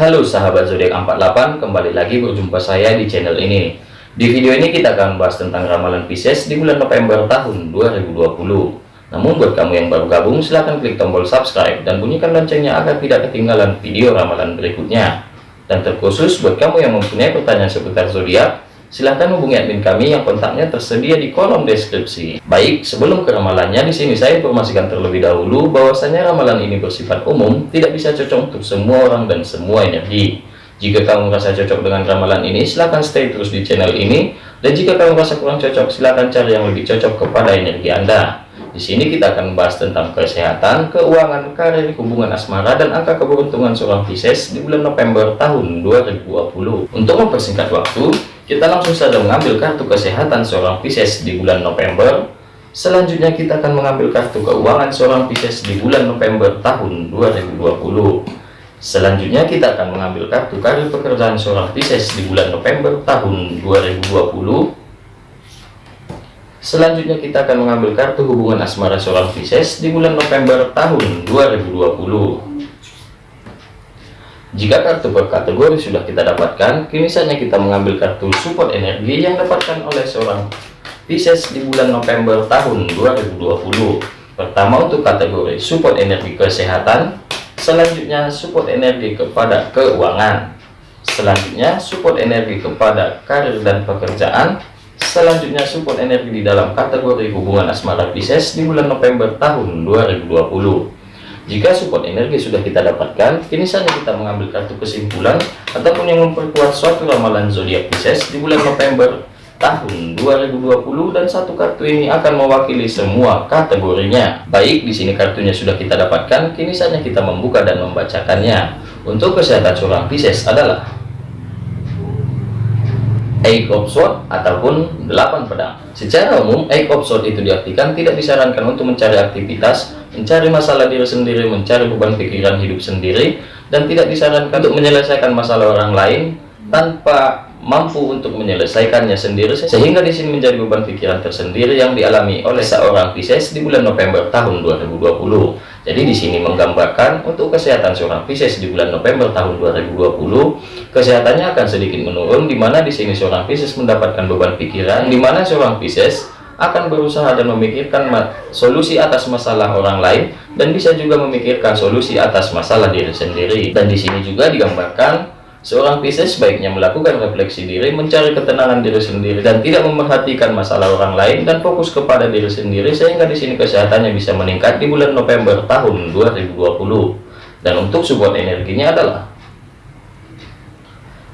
Halo sahabat zodiak 48, kembali lagi berjumpa saya di channel ini. Di video ini kita akan bahas tentang ramalan Pisces di bulan November tahun 2020. Namun buat kamu yang baru gabung, silahkan klik tombol subscribe dan bunyikan loncengnya agar tidak ketinggalan video ramalan berikutnya. Dan terkhusus buat kamu yang mempunyai pertanyaan seputar zodiak, silahkan hubungi admin kami yang kontaknya tersedia di kolom deskripsi. Baik, sebelum ke ramalannya, di sini saya informasikan terlebih dahulu bahwasanya ramalan ini bersifat umum, tidak bisa cocok untuk semua orang dan semua energi. Jika kamu merasa cocok dengan ramalan ini, silahkan stay terus di channel ini. Dan jika kamu merasa kurang cocok, silahkan cari yang lebih cocok kepada energi Anda. Di sini kita akan membahas tentang kesehatan, keuangan, karir, hubungan asmara, dan angka keberuntungan seorang Pisces di bulan November tahun 2020. Untuk mempersingkat waktu, kita langsung saja mengambil kartu kesehatan seorang Pisces di bulan November. Selanjutnya kita akan mengambil kartu keuangan seorang Pisces di bulan November tahun 2020. Selanjutnya kita akan mengambil kartu karir pekerjaan seorang Pisces di bulan November tahun 2020. Selanjutnya kita akan mengambil kartu hubungan asmara seorang Pisces di bulan November tahun 2020. Jika kartu per kategori sudah kita dapatkan, kini saatnya kita mengambil kartu support energi yang dapatkan oleh seorang Pisces di bulan November tahun 2020. Pertama untuk kategori support energi kesehatan, selanjutnya support energi kepada keuangan, selanjutnya support energi kepada karir dan pekerjaan, Selanjutnya support energi di dalam kategori hubungan asmara Pisces di bulan November tahun 2020. Jika support energi sudah kita dapatkan, kini saatnya kita mengambil kartu kesimpulan ataupun yang memperkuat suatu ramalan zodiak Pisces di bulan November tahun 2020 dan satu kartu ini akan mewakili semua kategorinya. Baik, di sini kartunya sudah kita dapatkan, kini saatnya kita membuka dan membacakannya. Untuk kesehatan seorang Pisces adalah Eight of ataupun delapan pedang. Secara umum, Eight of itu diartikan tidak disarankan untuk mencari aktivitas, mencari masalah diri sendiri, mencari beban pikiran hidup sendiri, dan tidak disarankan untuk menyelesaikan masalah orang lain tanpa mampu untuk menyelesaikannya sendiri sehingga di sini menjadi beban pikiran tersendiri yang dialami oleh seorang Pisces di bulan November tahun 2020. Jadi di sini menggambarkan untuk kesehatan seorang Pisces di bulan November tahun 2020, kesehatannya akan sedikit menurun di mana di sini seorang Pisces mendapatkan beban pikiran di mana seorang Pisces akan berusaha dan memikirkan solusi atas masalah orang lain dan bisa juga memikirkan solusi atas masalah diri sendiri. Dan di sini juga digambarkan Seorang Pisces sebaiknya melakukan refleksi diri, mencari ketenangan diri sendiri, dan tidak memperhatikan masalah orang lain, dan fokus kepada diri sendiri, sehingga di sini kesehatannya bisa meningkat di bulan November tahun 2020. Dan untuk support energinya adalah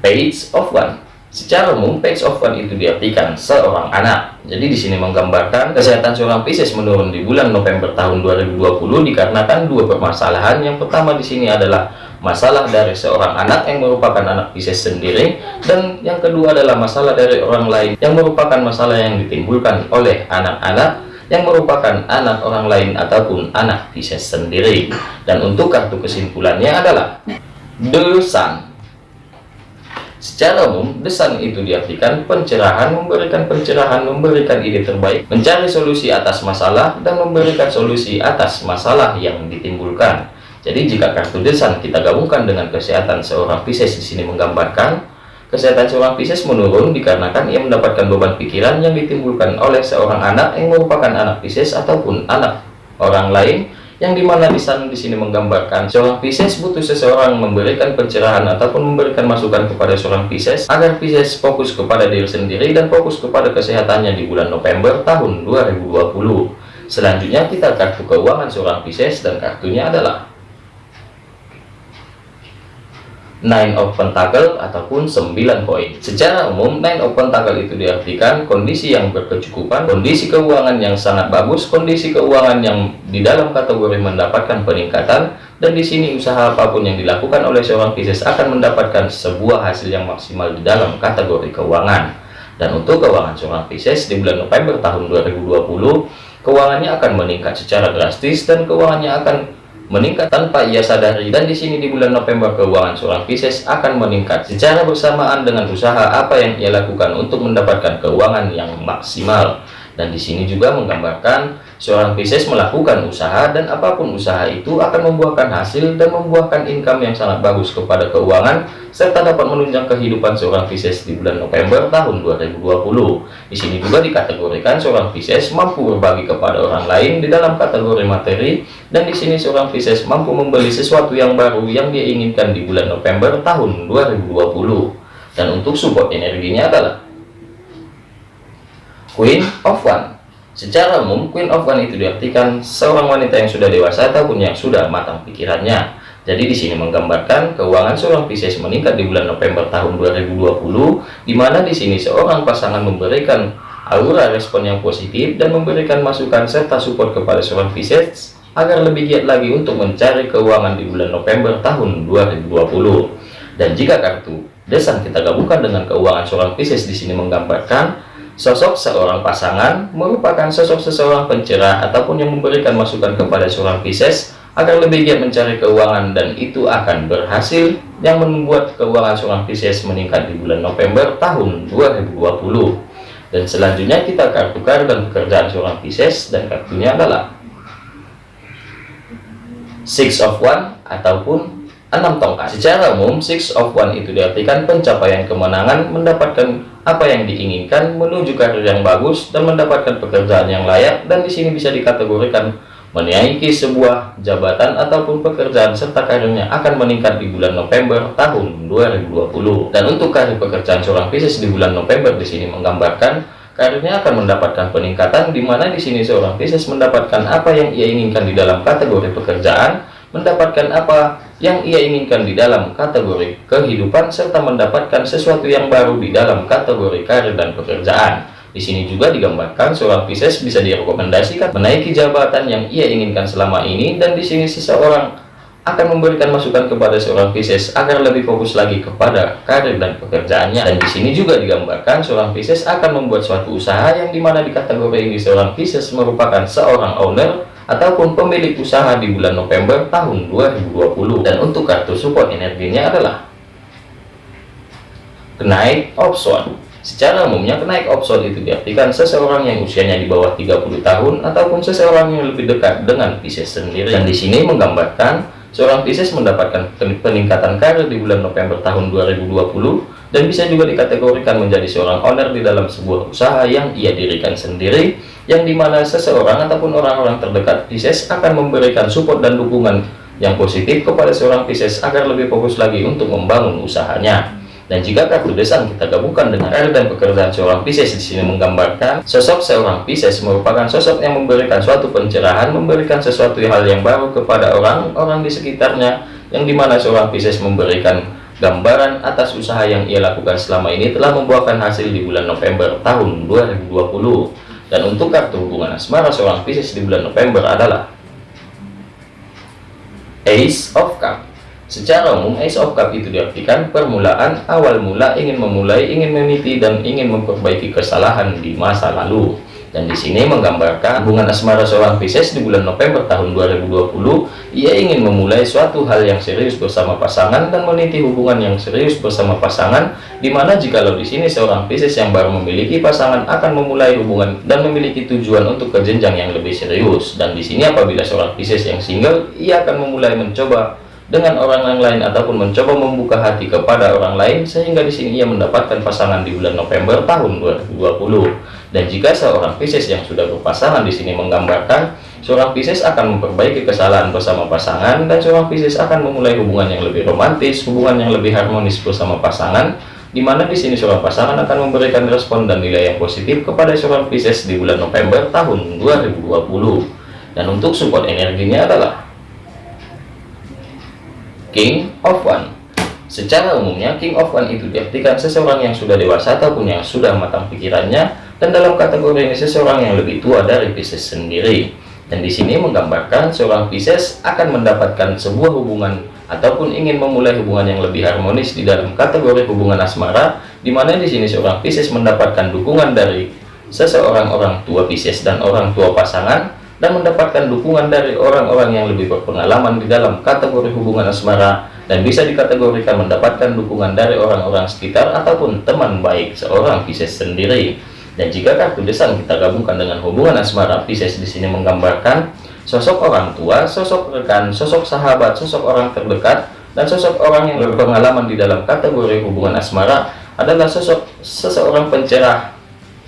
Page of One. Secara umum, Page of One itu diartikan seorang anak. Jadi di sini menggambarkan kesehatan seorang Pisces menurun di bulan November tahun 2020 dikarenakan dua permasalahan. Yang pertama di sini adalah masalah dari seorang anak yang merupakan anak Pisces sendiri dan yang kedua adalah masalah dari orang lain yang merupakan masalah yang ditimbulkan oleh anak-anak yang merupakan anak orang lain ataupun anak Pisces sendiri dan untuk kartu kesimpulannya adalah The Secara umum, desan itu diartikan pencerahan, memberikan pencerahan, memberikan ide terbaik, mencari solusi atas masalah, dan memberikan solusi atas masalah yang ditimbulkan. Jadi jika kartu desan kita gabungkan dengan kesehatan seorang Pisces di sini menggambarkan kesehatan seorang Pisces menurun dikarenakan ia mendapatkan beban pikiran yang ditimbulkan oleh seorang anak yang merupakan anak Pisces ataupun anak orang lain yang di mana desan di sini menggambarkan seorang Pisces butuh seseorang memberikan pencerahan ataupun memberikan masukan kepada seorang Pisces agar Pisces fokus kepada diri sendiri dan fokus kepada kesehatannya di bulan November tahun 2020 selanjutnya kita kartu keuangan seorang Pisces dan kartunya adalah Nine of Pentacle ataupun 9 koin. Secara umum, Nine of Pentacle itu diartikan kondisi yang berkecukupan, kondisi keuangan yang sangat bagus, kondisi keuangan yang di dalam kategori mendapatkan peningkatan, dan di sini usaha apa pun yang dilakukan oleh seorang Pisces akan mendapatkan sebuah hasil yang maksimal di dalam kategori keuangan. Dan untuk keuangan seorang Pisces di bulan November tahun 2020, keuangannya akan meningkat secara drastis dan keuangannya akan meningkat tanpa ia sadari dan di sini di bulan November keuangan seorang Pisces akan meningkat secara bersamaan dengan usaha apa yang ia lakukan untuk mendapatkan keuangan yang maksimal Dan di sini juga menggambarkan seorang Pisces melakukan usaha dan apa pun usaha itu akan membuahkan hasil dan membuahkan income yang sangat bagus kepada keuangan serta dapat menunjang kehidupan seorang Pisces di bulan November tahun 2020. Di sini juga dikategorikan seorang Pisces mampu berbagi kepada orang lain di dalam kategori materi dan di sini seorang Pisces mampu membeli sesuatu yang baru yang dia inginkan di bulan November tahun 2020. Dan untuk support energinya adalah Queen of One Secara umum, Queen of One itu diartikan seorang wanita yang sudah dewasa ataupun yang sudah matang pikirannya. Jadi di sini menggambarkan keuangan seorang Pisces meningkat di bulan November tahun 2020, di mana di sini seorang pasangan memberikan aura respon yang positif dan memberikan masukan serta support kepada seorang Pisces agar lebih giat lagi untuk mencari keuangan di bulan November tahun 2020. Dan jika kartu desan kita gabungkan dengan keuangan seorang Pisces di sini menggambarkan Sosok seorang pasangan merupakan sosok seseorang pencerah ataupun yang memberikan masukan kepada seorang Pisces agar lebih giat mencari keuangan dan itu akan berhasil yang membuat keuangan seorang Pisces meningkat di bulan November tahun 2020. Dan selanjutnya kita kartu dan pekerjaan seorang Pisces dan kartunya adalah Six of One ataupun enam tongkat. Secara umum, Six of One itu diartikan pencapaian kemenangan, mendapatkan apa yang diinginkan, menuju karir yang bagus, dan mendapatkan pekerjaan yang layak, dan di sini bisa dikategorikan menaiki sebuah jabatan ataupun pekerjaan serta karirnya akan meningkat di bulan November tahun 2020. Dan untuk karir pekerjaan seorang Pisces di bulan November di sini menggambarkan karirnya akan mendapatkan peningkatan di mana di sini seorang Pisces mendapatkan apa yang ia inginkan di dalam kategori pekerjaan, mendapatkan apa yang ia inginkan di dalam kategori kehidupan serta mendapatkan sesuatu yang baru di dalam kategori karir dan pekerjaan. Di sini juga digambarkan seorang Pisces bisa direkomendasikan menaiki jabatan yang ia inginkan selama ini dan di sini seseorang akan memberikan masukan kepada seorang Pisces agar lebih fokus lagi kepada karir dan pekerjaannya. Dan di sini juga digambarkan seorang Pisces akan membuat suatu usaha yang di mana di kategori ini seorang Pisces merupakan seorang owner ataupun pemilik usaha di bulan November tahun 2020 dan untuk kartu support energinya adalah kenaik option secara umumnya kenaik option itu diartikan seseorang yang usianya di bawah 30 tahun ataupun seseorang yang lebih dekat dengan Pisces sendiri. Dan di sini menggambarkan seorang Pisces mendapatkan peningkatan karir di bulan November tahun 2020 dan bisa juga dikategorikan menjadi seorang owner di dalam sebuah usaha yang ia dirikan sendiri yang di mana seseorang ataupun orang-orang terdekat Pisces akan memberikan support dan dukungan yang positif kepada seorang Pisces agar lebih fokus lagi untuk membangun usahanya dan jika kartu desan kita gabungkan dengan karir dan pekerjaan seorang Pisces di sini menggambarkan sosok seorang Pisces merupakan sosok yang memberikan suatu pencerahan memberikan sesuatu hal yang baru kepada orang-orang di sekitarnya yang di mana seorang Pisces memberikan Gambaran atas usaha yang ia lakukan selama ini telah membuahkan hasil di bulan November tahun 2020. Dan untuk kartu hubungan asmara seorang Pisces di bulan November adalah Ace of Cup. Secara umum, Ace of Cup itu diartikan permulaan, awal mula, ingin memulai, ingin meniti, dan ingin memperbaiki kesalahan di masa lalu. Dan di sini menggambarkan hubungan asmara seorang Pisces di bulan November tahun 2020, ia ingin memulai suatu hal yang serius bersama pasangan dan meniti hubungan yang serius bersama pasangan, di mana jikalau di sini seorang Pisces yang baru memiliki pasangan akan memulai hubungan dan memiliki tujuan untuk ke jenjang yang lebih serius. Dan di sini apabila seorang Pisces yang single, ia akan memulai mencoba dengan orang yang lain ataupun mencoba membuka hati kepada orang lain sehingga di sini ia mendapatkan pasangan di bulan November tahun 2020 dan jika seorang Pisces yang sudah berpasangan di sini menggambarkan seorang Pisces akan memperbaiki kesalahan bersama pasangan dan seorang Pisces akan memulai hubungan yang lebih romantis hubungan yang lebih harmonis bersama pasangan di mana di sini seorang pasangan akan memberikan respon dan nilai yang positif kepada seorang Pisces di bulan November tahun 2020 dan untuk support energinya adalah King of One. Secara umumnya, King of One itu diartikan seseorang yang sudah dewasa ataupun yang sudah matang pikirannya, dan dalam kategori ini seseorang yang lebih tua dari Pisces sendiri. Dan di sini menggambarkan seorang Pisces akan mendapatkan sebuah hubungan ataupun ingin memulai hubungan yang lebih harmonis di dalam kategori hubungan asmara, di mana di sini seorang Pisces mendapatkan dukungan dari seseorang orang tua Pisces dan orang tua pasangan, dan mendapatkan dukungan dari orang-orang yang lebih berpengalaman di dalam kategori hubungan asmara dan bisa dikategorikan mendapatkan dukungan dari orang-orang sekitar ataupun teman baik seorang Pisces sendiri Dan jika kartu desan kita gabungkan dengan hubungan asmara, Pisces di sini menggambarkan sosok orang tua, sosok rekan, sosok sahabat, sosok orang terdekat, dan sosok orang yang berpengalaman di dalam kategori hubungan asmara adalah sosok seseorang pencerah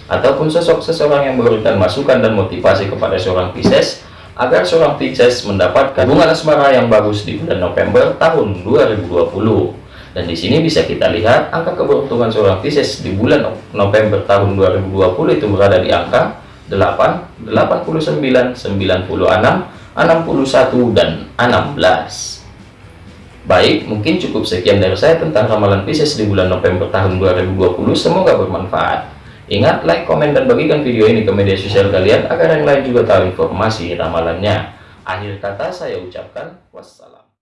ataupun sosok seseorang yang memberikan masukan dan motivasi kepada seorang Pisces agar seorang Pisces mendapatkan hubungan asmara yang bagus di bulan November tahun 2020 dan di sini bisa kita lihat angka keberuntungan seorang Pisces di bulan November tahun 2020 itu berada di angka 8, 89, 96, 61 dan 16 Baik, mungkin cukup sekian dari saya tentang ramalan Pisces di bulan November tahun 2020. Semoga bermanfaat. Ingat, like, komen, dan bagikan video ini ke media sosial kalian agar yang lain juga tahu informasi ramalannya. Akhir kata saya ucapkan wassalam.